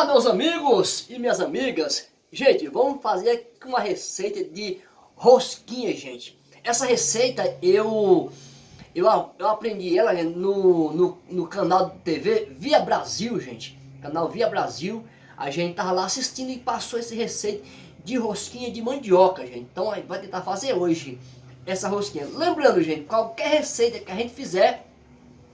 Olá meus amigos e minhas amigas. Gente, vamos fazer uma receita de rosquinha, gente. Essa receita eu eu, eu aprendi ela no, no, no canal de TV Via Brasil, gente. Canal Via Brasil. A gente tava lá assistindo e passou essa receita de rosquinha de mandioca, gente. Então a gente vai tentar fazer hoje essa rosquinha. Lembrando, gente, qualquer receita que a gente fizer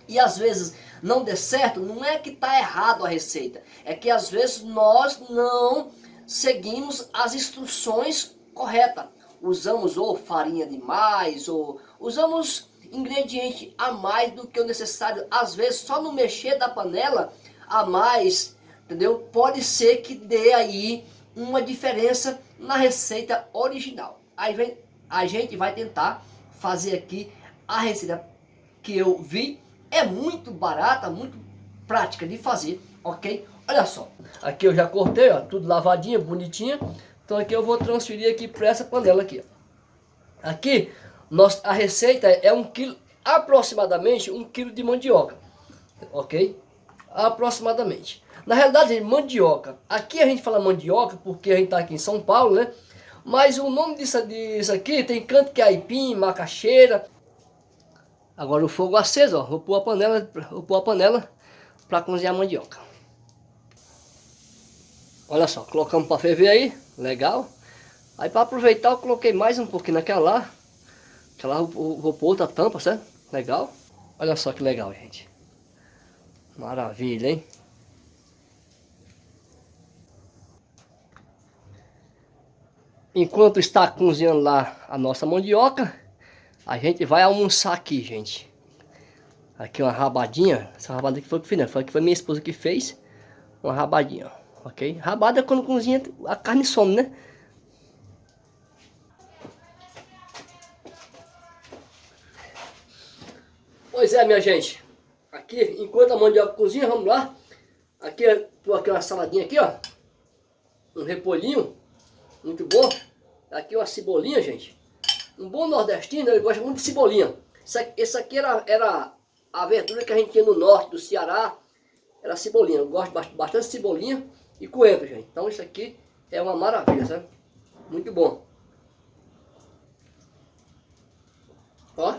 e às vezes não der certo, não é que está errado a receita, é que às vezes nós não seguimos as instruções corretas. Usamos ou farinha demais, ou usamos ingrediente a mais do que o necessário. Às vezes só no mexer da panela a mais, entendeu? Pode ser que dê aí uma diferença na receita original. Aí vem, a gente vai tentar fazer aqui a receita que eu vi é muito barata, muito prática de fazer, ok? Olha só, aqui eu já cortei, ó, tudo lavadinho, bonitinho. Então aqui eu vou transferir aqui para essa panela aqui. Ó. Aqui, nós, a receita é um quilo, aproximadamente um quilo de mandioca, ok? Aproximadamente. Na realidade, mandioca. Aqui a gente fala mandioca porque a gente está aqui em São Paulo, né? Mas o nome disso, disso aqui tem canto que é aipim, macaxeira, Agora o fogo aceso, ó. Vou pôr a panela, vou pôr a panela para cozinhar a mandioca. Olha só, colocamos para ferver aí, legal. Aí para aproveitar eu coloquei mais um pouquinho naquela lá. Aquela lá vou, vou pôr outra tampa, certo? Legal. Olha só que legal, gente. Maravilha, hein? Enquanto está cozinhando lá a nossa mandioca, a gente vai almoçar aqui, gente. Aqui uma rabadinha. Essa rabada aqui foi que fiz, né? Foi que foi minha esposa que fez. Uma rabadinha. Ok? Rabada é quando cozinha a carne some, né? Pois é, minha gente. Aqui, enquanto a mandioca cozinha, vamos lá. Aqui, tô aqui uma saladinha aqui, ó. Um repolhinho. Muito bom. Aqui uma cebolinha, gente. Um bom nordestino, ele gosta muito de cebolinha. Essa aqui era, era a verdura que a gente tinha no norte do Ceará. Era cebolinha. Eu gosto bastante de cebolinha e coentro, gente. Então isso aqui é uma maravilha, sabe? Muito bom. Ó.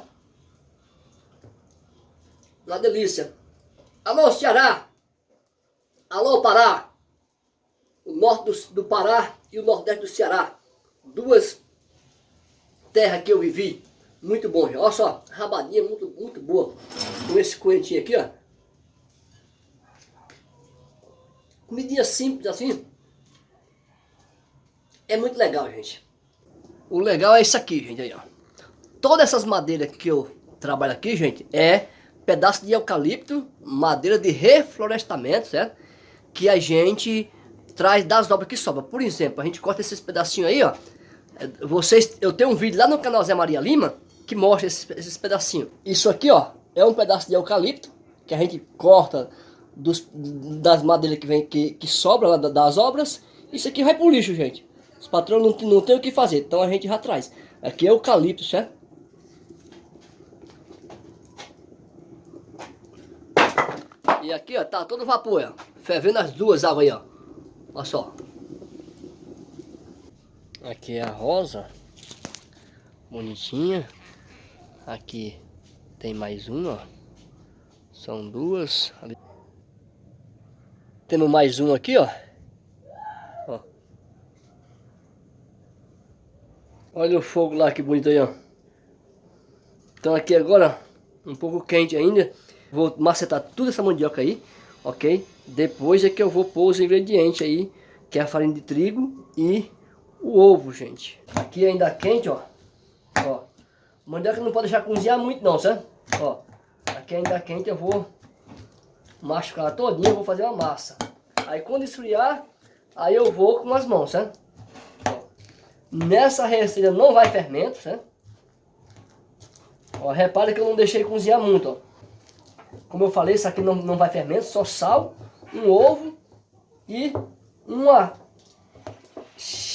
Uma delícia. Alô, Ceará. Alô, Pará. O norte do, do Pará e o nordeste do Ceará. Duas terra que eu vivi. Muito bom, olha só, rabadinha muito, muito boa. Com esse coentinho aqui, ó. Comidinha simples assim. É muito legal, gente. O legal é isso aqui, gente, aí, ó. Todas essas madeiras que eu trabalho aqui, gente, é pedaço de eucalipto, madeira de reflorestamento, certo? Que a gente traz das obras que sobra. Por exemplo, a gente corta esses pedacinhos aí, ó. Vocês, eu tenho um vídeo lá no canal Zé Maria Lima que mostra esses, esses pedacinhos. Isso aqui, ó, é um pedaço de eucalipto que a gente corta dos, das madeiras que, vem, que, que sobra lá das obras. Isso aqui vai pro lixo, gente. Os patrões não, não tem o que fazer, então a gente já traz. Aqui é eucalipto, certo? E aqui, ó, tá todo vapor, ó. Fervendo as duas águas aí, ó. Olha só. Aqui é a rosa. Bonitinha. Aqui tem mais uma. São duas. Temos mais uma aqui, ó. ó. Olha o fogo lá, que bonito aí, ó. Então aqui agora, um pouco quente ainda. Vou macetar tudo essa mandioca aí, ok? Depois é que eu vou pôr os ingredientes aí, que é a farinha de trigo e o ovo, gente. Aqui ainda quente, ó. Ó. Mandioca não pode deixar cozinhar muito não, certo? Ó. Aqui ainda quente eu vou machucar todinho, vou fazer uma massa. Aí quando esfriar, aí eu vou com as mãos, certo? Ó. Nessa receita não vai fermento, certo? Ó, repara que eu não deixei cozinhar muito, ó. Como eu falei, isso aqui não, não vai fermento, só sal, um ovo e uma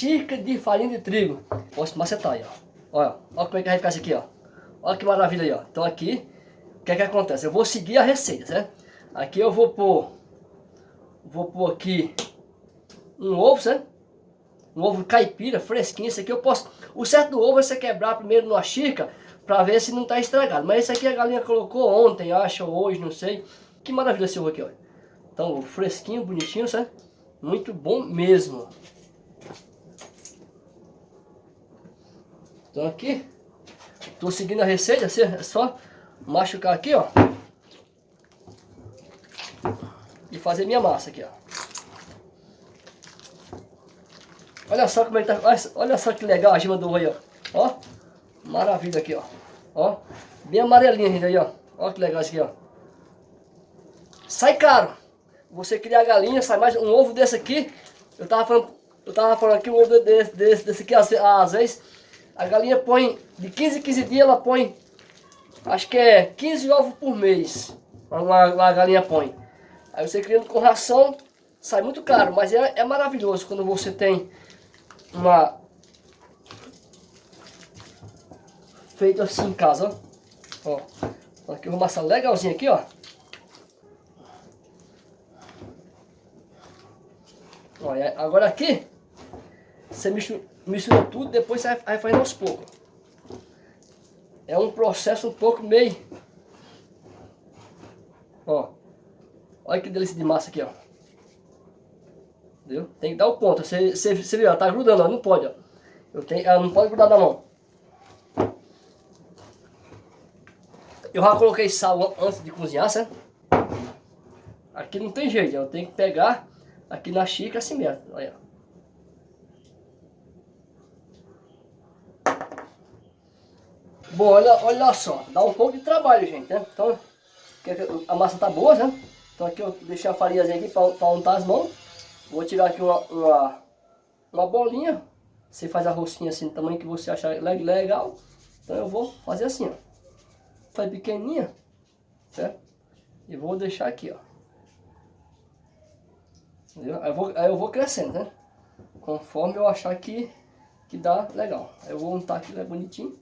xícara de farinha de trigo. Posso macetar aí, ó. Olha, olha como é que vai ficar isso aqui, ó. Olha que maravilha aí, ó. Então aqui, o que é que acontece? Eu vou seguir a receita, certo? Aqui eu vou pôr, vou pôr aqui um ovo, certo? Um ovo caipira, fresquinho. Esse aqui eu posso... O certo do ovo é você quebrar primeiro numa xícara para ver se não está estragado. Mas esse aqui a galinha colocou ontem, acho, ou hoje, não sei. Que maravilha esse ovo aqui, olha. Então, fresquinho, bonitinho, certo? Muito bom mesmo. Então aqui, tô seguindo a receita, assim, é só machucar aqui, ó. E fazer minha massa aqui, ó. Olha só como é que tá, olha só que legal a gema do ovo ó. Ó, maravilha aqui, ó. Ó, bem amarelinha ainda aí, ó. Ó que legal isso aqui, ó. Sai caro. Você criar a galinha, sai mais um ovo desse aqui. Eu tava falando, eu tava falando aqui, um ovo desse, desse, desse aqui, às, às vezes, a galinha põe, de 15 em 15 dias ela põe, acho que é 15 ovos por mês, uma, uma galinha põe. Aí você criando com ração, sai muito caro, mas é, é maravilhoso quando você tem uma... Feito assim em casa, ó. ó. Aqui uma massa legalzinha aqui, ó. Olha, agora aqui, você mistura, mistura tudo, depois você vai fazendo aos poucos. É um processo um pouco meio... Ó. Olha que delícia de massa aqui, ó. Entendeu? Tem que dar o ponto. Você, você, você viu, tá grudando, ó. Não pode, ó. Eu tenho, ela não pode grudar na mão. Eu já coloquei sal antes de cozinhar, certo? Aqui não tem jeito, eu tenho que pegar aqui na xícara assim mesmo. Olha. Bom, olha, olha só, dá um pouco de trabalho, gente, né? Então, a massa tá boa, né? Então aqui eu deixei a farinha aqui para untar as mãos. Vou tirar aqui uma, uma, uma bolinha. Você faz a rosquinha assim do tamanho que você achar legal. Então eu vou fazer assim, ó. Faz pequenininha, certo? E vou deixar aqui, ó. Entendeu? Aí eu vou, aí eu vou crescendo, né? Conforme eu achar que, que dá legal. Aí eu vou untar aqui, né, bonitinho.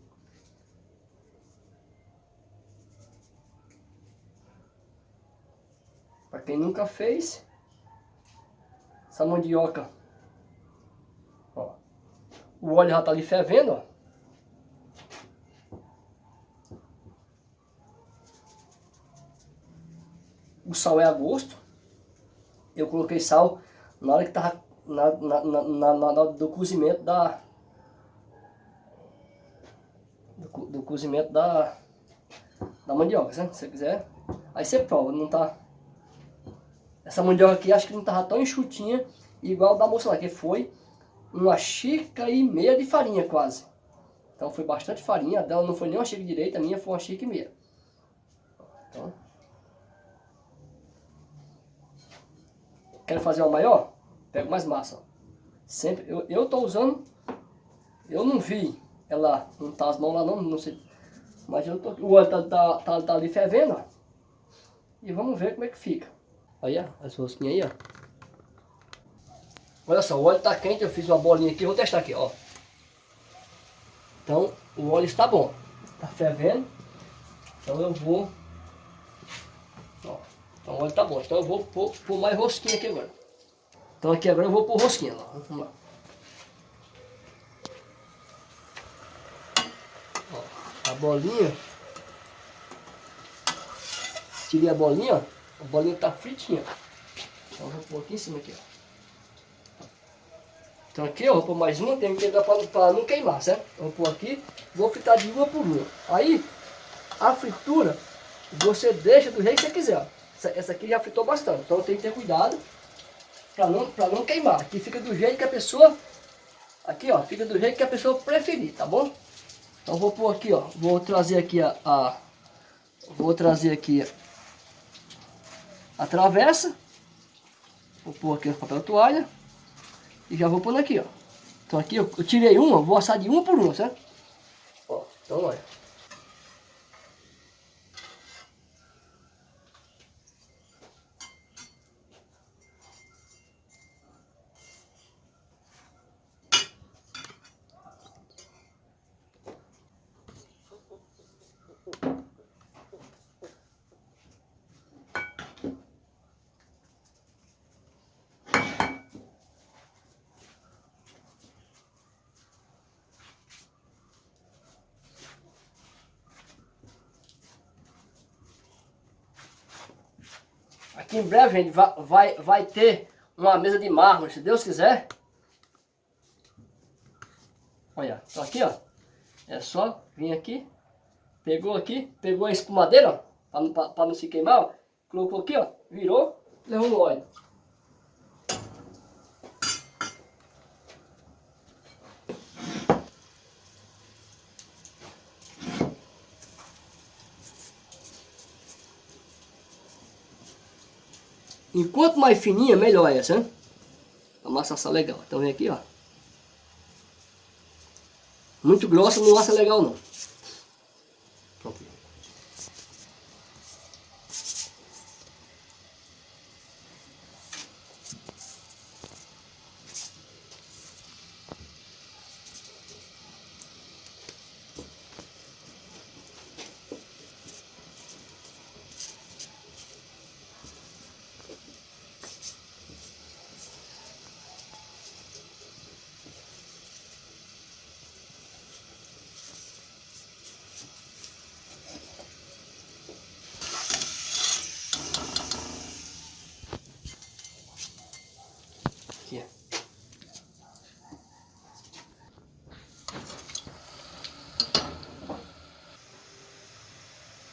Para quem nunca fez, essa mandioca, ó, o óleo já tá ali fervendo, ó. O sal é a gosto. Eu coloquei sal na hora que tava na, na, na, na, do cozimento da do, do cozimento da da mandioca, né? se você quiser. Aí você prova, não tá essa mandioca aqui acho que não estava tão enxutinha igual da moça lá, que foi uma xícara e meia de farinha quase. Então foi bastante farinha, a dela não foi nem uma xícara direita, a minha foi uma xícara e meia. Então, quero fazer uma maior? Pego mais massa. Sempre, eu, eu tô usando, eu não vi ela untar as mãos lá não, não sei. Mas eu tô, o óleo tá, tá, tá, tá ali fervendo, ó. E vamos ver como é que fica. Olha as rosquinhas aí, ó. Olha só, o óleo está quente, eu fiz uma bolinha aqui, vou testar aqui, ó. Então, o óleo está bom. Está fervendo. Então eu vou... Ó, então o óleo está bom. Então eu vou pôr, pôr mais rosquinha aqui agora. Então aqui agora eu vou pôr rosquinha. Ó. Vamos lá. Ó, a bolinha. Tirei a bolinha, ó. A bolinha tá fritinha. Então eu vou pôr aqui em cima aqui, ó. Então aqui eu vou pôr mais uma, tem que pegar para não queimar, certo? Eu vou pôr aqui, vou fritar de uma por uma. Aí, a fritura, você deixa do jeito que você quiser, ó. Essa, essa aqui já fritou bastante, então tem que ter cuidado para não, pra não queimar. Aqui fica do jeito que a pessoa, aqui ó, fica do jeito que a pessoa preferir, tá bom? Então vou pôr aqui, ó, vou trazer aqui a, a vou trazer aqui a travessa. Vou pôr aqui o papel toalha. E já vou pôr aqui, ó. Então aqui eu, eu tirei uma, vou assar de uma por uma, certo? Ó, então olha. Que em breve, gente, vai, vai, vai ter uma mesa de mármore, se Deus quiser. Olha, tá aqui, ó. É só vir aqui, pegou aqui, pegou a espumadeira, ó, para não se queimar, ó. Colocou aqui, ó, virou, levou no óleo. Enquanto mais fininha, melhor essa, né? A massa legal. Então vem aqui, ó. Muito grossa não assa legal não. Pronto.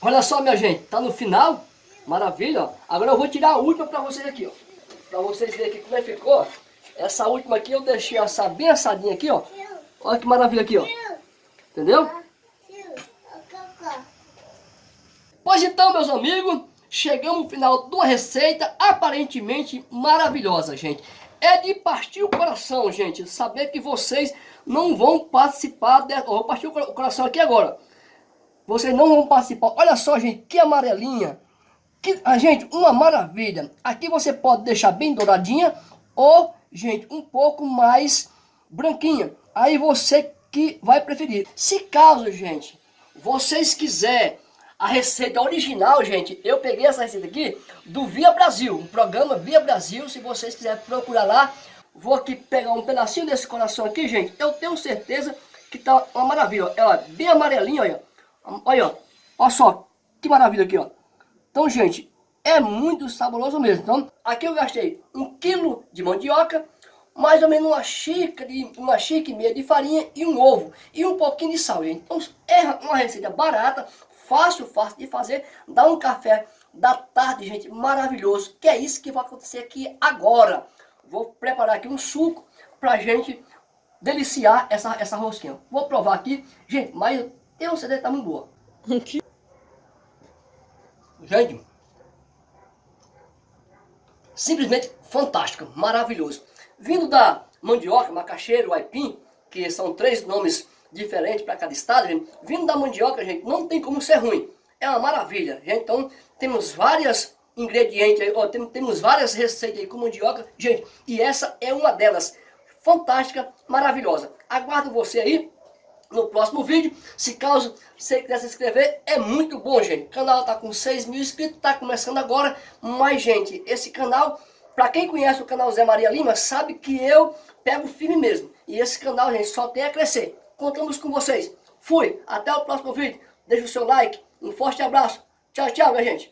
Olha só, minha gente, tá no final. Maravilha, ó. Agora eu vou tirar a última pra vocês aqui, ó. Pra vocês verem aqui como é que ficou. Essa última aqui eu deixei assar bem assadinha aqui, ó. Olha que maravilha aqui, ó. Entendeu? Pois então, meus amigos, chegamos no final de uma receita aparentemente maravilhosa, gente. É de partir o coração, gente, saber que vocês não vão participar, vou partir o coração aqui agora. Vocês não vão participar. Olha só, gente, que amarelinha. Que, a gente, uma maravilha. Aqui você pode deixar bem douradinha ou, gente, um pouco mais branquinha. Aí você que vai preferir. Se caso, gente, vocês quiserem a receita original, gente, eu peguei essa receita aqui do Via Brasil, um programa Via Brasil, se vocês quiserem procurar lá, vou aqui pegar um pedacinho desse coração aqui, gente, eu tenho certeza que tá uma maravilha, ó, é bem amarelinho, olha, olha, ó, olha só, que maravilha aqui, ó. Então, gente, é muito saboroso mesmo, então, aqui eu gastei um quilo de mandioca, mais ou menos uma xícara, de, uma xícara e meia de farinha e um ovo, e um pouquinho de sal, gente. Então, é uma receita barata, fácil, fácil de fazer, dá um café da tarde, gente, maravilhoso, que é isso que vai acontecer aqui agora. Vou preparar aqui um suco pra gente deliciar essa, essa rosquinha. Vou provar aqui, gente, mas tem um CD tá muito boa. gente, simplesmente fantástico, maravilhoso. Vindo da mandioca, macaxeira, aipim, que são três nomes diferente para cada estado, gente. Vindo da mandioca, gente, não tem como ser ruim. É uma maravilha, gente. Então, temos várias ingredientes aí, ó, temos, temos várias receitas aí com mandioca, gente. E essa é uma delas. Fantástica, maravilhosa. Aguardo você aí no próximo vídeo. Se caso você quiser se inscrever, é muito bom, gente. O canal tá com 6 mil inscritos, tá começando agora. Mas, gente, esse canal, para quem conhece o canal Zé Maria Lima, sabe que eu pego firme mesmo. E esse canal, gente, só tem a crescer contamos com vocês. Fui, até o próximo vídeo. Deixe o seu like, um forte abraço. Tchau, tchau, minha gente.